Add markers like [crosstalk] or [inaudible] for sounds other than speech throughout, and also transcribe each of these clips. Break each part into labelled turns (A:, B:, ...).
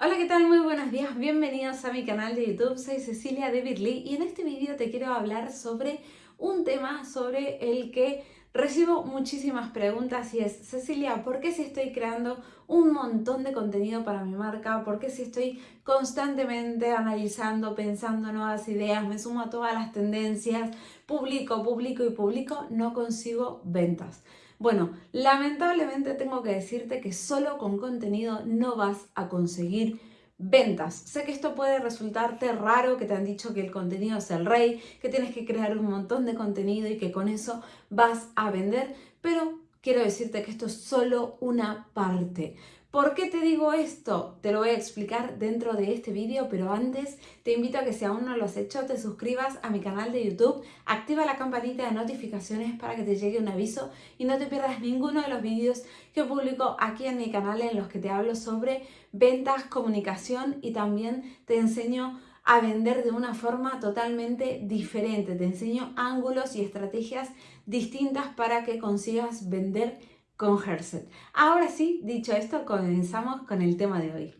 A: Hola, ¿qué tal? Muy buenos días, bienvenidos a mi canal de YouTube, soy Cecilia de Birly y en este vídeo te quiero hablar sobre un tema sobre el que recibo muchísimas preguntas y es, Cecilia, ¿por qué si estoy creando un montón de contenido para mi marca? ¿Por qué si estoy constantemente analizando, pensando nuevas ideas, me sumo a todas las tendencias, publico, publico y publico, no consigo ventas? Bueno, lamentablemente tengo que decirte que solo con contenido no vas a conseguir ventas. Sé que esto puede resultarte raro, que te han dicho que el contenido es el rey, que tienes que crear un montón de contenido y que con eso vas a vender, pero quiero decirte que esto es solo una parte. ¿Por qué te digo esto? Te lo voy a explicar dentro de este vídeo, pero antes te invito a que si aún no lo has hecho, te suscribas a mi canal de YouTube, activa la campanita de notificaciones para que te llegue un aviso y no te pierdas ninguno de los vídeos que publico aquí en mi canal en los que te hablo sobre ventas, comunicación y también te enseño a vender de una forma totalmente diferente. Te enseño ángulos y estrategias distintas para que consigas vender con Herset. Ahora sí, dicho esto, comenzamos con el tema de hoy.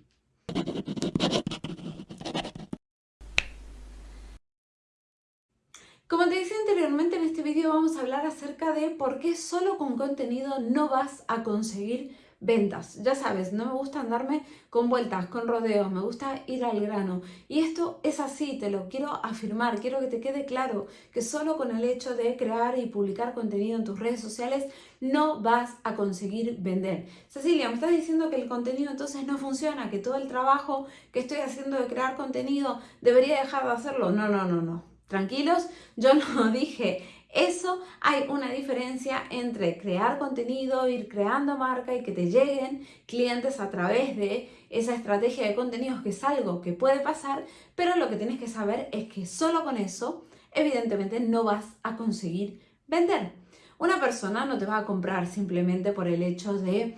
A: Como te decía anteriormente, en este vídeo vamos a hablar acerca de por qué solo con contenido no vas a conseguir ventas. Ya sabes, no me gusta andarme con vueltas, con rodeos, me gusta ir al grano. Y esto es así, te lo quiero afirmar, quiero que te quede claro que solo con el hecho de crear y publicar contenido en tus redes sociales no vas a conseguir vender. Cecilia, me estás diciendo que el contenido entonces no funciona, que todo el trabajo que estoy haciendo de crear contenido debería dejar de hacerlo. No, no, no, no. Tranquilos, yo [laughs] no dije eso hay una diferencia entre crear contenido, ir creando marca y que te lleguen clientes a través de esa estrategia de contenidos que es algo que puede pasar, pero lo que tienes que saber es que solo con eso evidentemente no vas a conseguir vender. Una persona no te va a comprar simplemente por el hecho de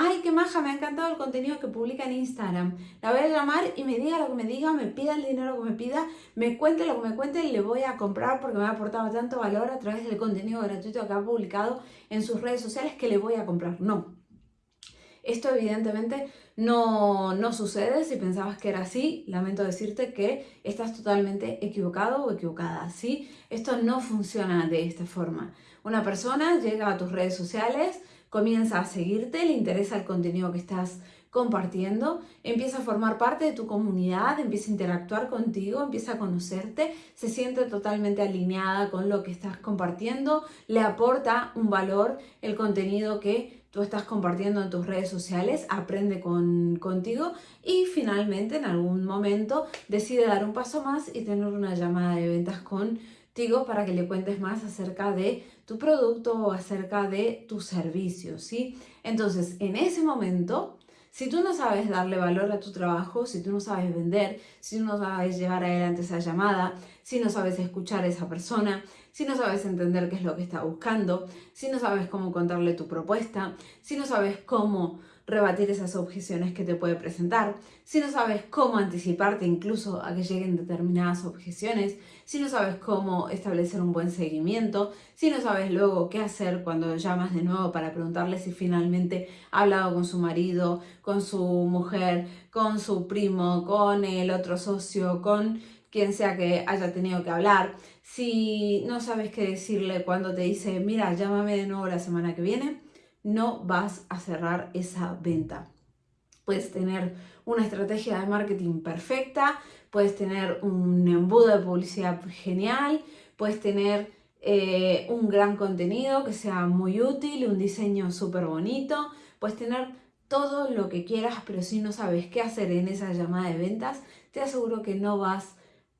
A: ay, qué maja, me ha encantado el contenido que publica en Instagram. La voy a llamar y me diga lo que me diga, me pida el dinero que me pida, me cuente lo que me cuente y le voy a comprar porque me ha aportado tanto valor a través del contenido gratuito que ha publicado en sus redes sociales que le voy a comprar. No. Esto evidentemente no, no sucede. Si pensabas que era así, lamento decirte que estás totalmente equivocado o equivocada. ¿sí? Esto no funciona de esta forma. Una persona llega a tus redes sociales, comienza a seguirte, le interesa el contenido que estás compartiendo, empieza a formar parte de tu comunidad, empieza a interactuar contigo, empieza a conocerte, se siente totalmente alineada con lo que estás compartiendo, le aporta un valor el contenido que tú estás compartiendo en tus redes sociales, aprende con, contigo y finalmente en algún momento decide dar un paso más y tener una llamada de ventas para que le cuentes más acerca de tu producto o acerca de tu servicio, ¿sí? Entonces, en ese momento, si tú no sabes darle valor a tu trabajo, si tú no sabes vender, si tú no sabes llevar adelante esa llamada, si no sabes escuchar a esa persona, si no sabes entender qué es lo que está buscando, si no sabes cómo contarle tu propuesta, si no sabes cómo rebatir esas objeciones que te puede presentar, si no sabes cómo anticiparte incluso a que lleguen determinadas objeciones, si no sabes cómo establecer un buen seguimiento, si no sabes luego qué hacer cuando llamas de nuevo para preguntarle si finalmente ha hablado con su marido, con su mujer, con su primo, con el otro socio, con quien sea que haya tenido que hablar, si no sabes qué decirle cuando te dice, mira, llámame de nuevo la semana que viene, no vas a cerrar esa venta. Puedes tener una estrategia de marketing perfecta, puedes tener un embudo de publicidad genial, puedes tener eh, un gran contenido que sea muy útil, un diseño súper bonito, puedes tener todo lo que quieras, pero si no sabes qué hacer en esa llamada de ventas, te aseguro que no vas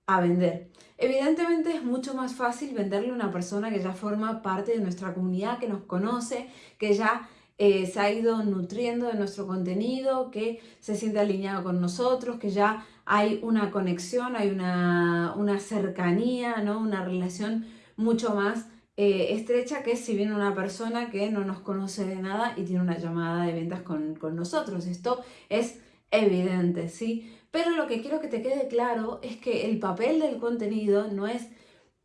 A: a vender. Evidentemente es mucho más fácil venderle a una persona que ya forma parte de nuestra comunidad, que nos conoce, que ya eh, se ha ido nutriendo de nuestro contenido, que se siente alineado con nosotros, que ya hay una conexión, hay una, cercanía, ¿no? una relación mucho más eh, estrecha que si viene una persona que no nos conoce de nada y tiene una llamada de ventas con, con nosotros. Esto es evidente, ¿sí? Pero lo que quiero que te quede claro es que el papel del contenido no es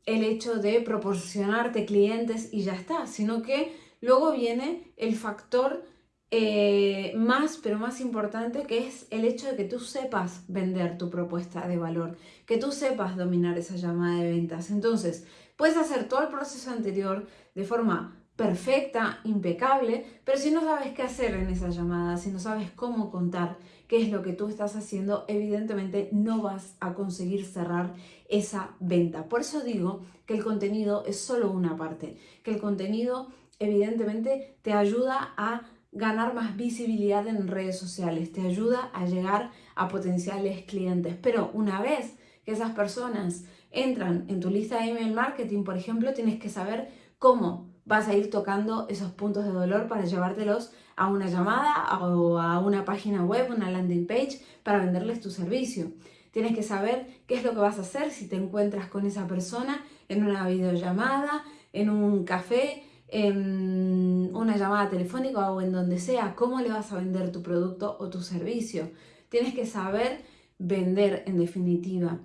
A: el hecho de proporcionarte clientes y ya está, sino que luego viene el factor eh, más, pero más importante, que es el hecho de que tú sepas vender tu propuesta de valor, que tú sepas dominar esa llamada de ventas. Entonces, puedes hacer todo el proceso anterior de forma perfecta, impecable, pero si no sabes qué hacer en esa llamada, si no sabes cómo contar qué es lo que tú estás haciendo, evidentemente no vas a conseguir cerrar esa venta. Por eso digo que el contenido es solo una parte, que el contenido evidentemente te ayuda a ganar más visibilidad en redes sociales, te ayuda a llegar a potenciales clientes. Pero una vez que esas personas entran en tu lista de email marketing, por ejemplo, tienes que saber cómo vas a ir tocando esos puntos de dolor para llevártelos a una llamada o a una página web, una landing page, para venderles tu servicio. Tienes que saber qué es lo que vas a hacer si te encuentras con esa persona en una videollamada, en un café, en una llamada telefónica o en donde sea, cómo le vas a vender tu producto o tu servicio. Tienes que saber vender en definitiva.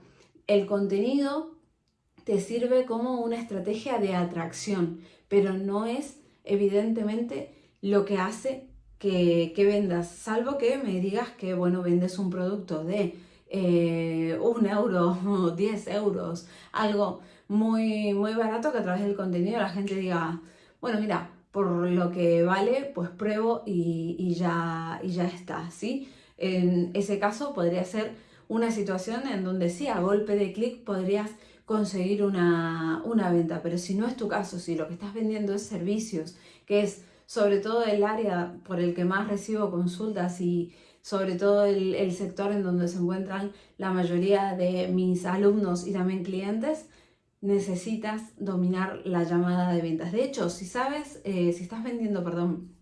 A: El contenido te sirve como una estrategia de atracción, pero no es evidentemente lo que hace que, vendas, salvo que me digas que, bueno, vendes un producto de eh, un euro [laughs] o 10 euros, algo muy, muy barato que a través del contenido la gente diga, bueno, mira, por lo que vale, pues pruebo y, ya, y ya está, ¿sí? En ese caso podría ser una situación en donde sí, a golpe de clic podrías conseguir una, venta, pero si no es tu caso, si lo que estás vendiendo es servicios, que es sobre todo el área por el que más recibo consultas y sobre todo el, el sector en donde se encuentran la mayoría de mis alumnos y también clientes, necesitas dominar la llamada de ventas. De hecho, si sabes, eh, si estás vendiendo, perdón,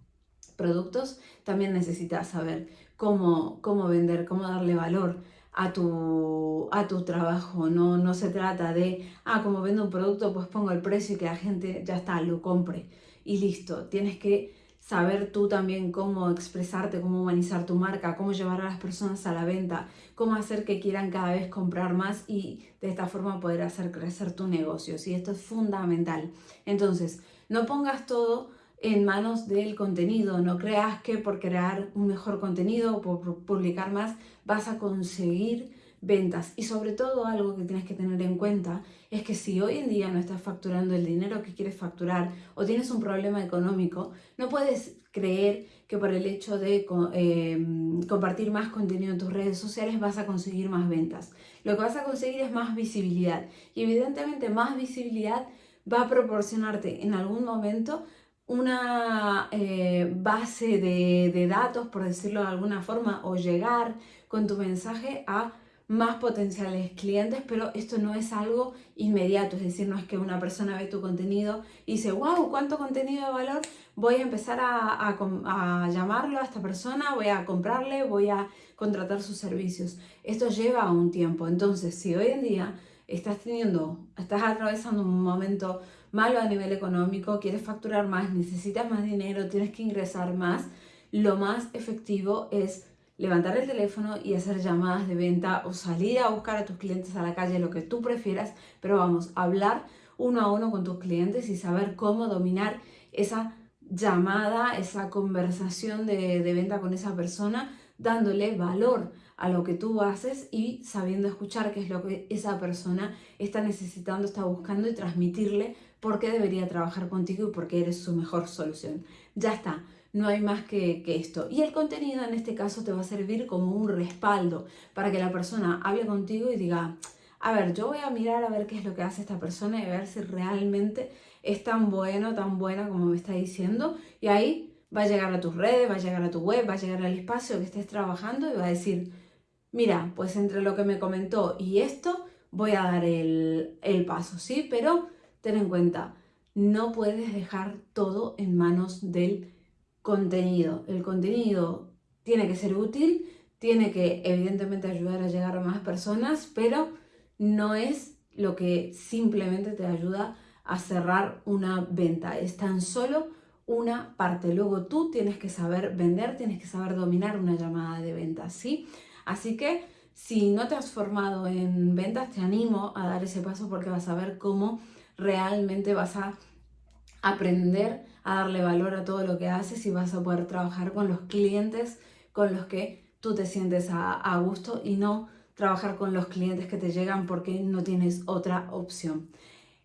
A: productos, también necesitas saber cómo, cómo vender, cómo darle valor a tu, a tu trabajo. No, no se trata de, ah, como vendo un producto, pues pongo el precio y que la gente ya está, lo compre y listo. Tienes que saber tú también cómo expresarte, cómo humanizar tu marca, cómo llevar a las personas a la venta, cómo hacer que quieran cada vez comprar más y de esta forma poder hacer crecer tu negocio. ¿sí? Esto es fundamental. Entonces, no pongas todo en manos del contenido, no creas que por crear un mejor contenido o por publicar más vas a conseguir ventas. Y sobre todo algo que tienes que tener en cuenta es que si hoy en día no estás facturando el dinero que quieres facturar o tienes un problema económico, no puedes creer que por el hecho de em, compartir más contenido en tus redes sociales vas a conseguir más ventas. Lo que vas a conseguir es más visibilidad y evidentemente más visibilidad va a proporcionarte en algún momento una eh, base de, de datos, por decirlo de alguna forma, o llegar con tu mensaje a más potenciales clientes, pero esto no es algo inmediato, es decir, no es que una persona ve tu contenido y dice, wow, cuánto contenido de valor, voy a empezar a, a, llamarlo a esta persona, voy a comprarle, voy a contratar sus servicios. Esto lleva un tiempo, entonces si hoy en día estás teniendo, estás atravesando un momento malo a nivel económico, quieres facturar más, necesitas más dinero, tienes que ingresar más, lo más efectivo es levantar el teléfono y hacer llamadas de venta o salir a buscar a tus clientes a la calle, lo que tú prefieras, pero vamos, hablar uno a uno con tus clientes y saber cómo dominar esa llamada, esa conversación de, de venta con esa persona, dándole valor a lo que tú haces y sabiendo escuchar qué es lo que esa persona está necesitando, está buscando y transmitirle por qué debería trabajar contigo y por qué eres su mejor solución. Ya está, no hay más que, esto. Y el contenido en este caso te va a servir como un respaldo para que la persona hable contigo y diga, a ver, yo voy a mirar a ver qué es lo que hace esta persona y ver si realmente es tan bueno, tan buena como me está diciendo. Y ahí va a llegar a tus redes, va a llegar a tu web, va a llegar al espacio que estés trabajando y va a decir, mira, pues entre lo que me comentó y esto voy a dar el, el paso, ¿sí? Pero ten en cuenta, no puedes dejar todo en manos del contenido. El contenido tiene que ser útil, tiene que evidentemente ayudar a llegar a más personas, pero no es lo que simplemente te ayuda a cerrar una venta. Es tan solo una parte. Luego tú tienes que saber vender, tienes que saber dominar una llamada de ventas, ¿sí? Así que si no te has formado en ventas, te animo a dar ese paso porque vas a ver cómo realmente vas a aprender a darle valor a todo lo que haces y vas a poder trabajar con los clientes con los que tú te sientes a, gusto y no trabajar con los clientes que te llegan porque no tienes otra opción.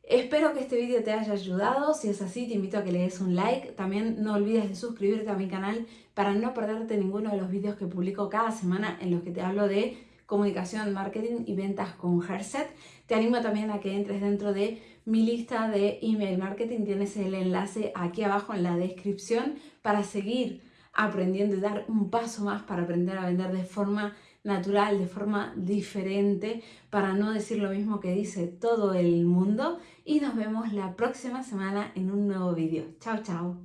A: Espero que este vídeo te haya ayudado, si es así te invito a que le des un like, también no olvides de suscribirte a mi canal para no perderte ninguno de los vídeos que publico cada semana en los que te hablo de comunicación, marketing y ventas con Herset. Te animo también a que entres dentro de mi lista de email marketing, tienes el enlace aquí abajo en la descripción para seguir aprendiendo y dar un paso más para aprender a vender de forma natural, de forma diferente, para no decir lo mismo que dice todo el mundo. Y nos vemos la próxima semana en un nuevo vídeo. Chao, chao.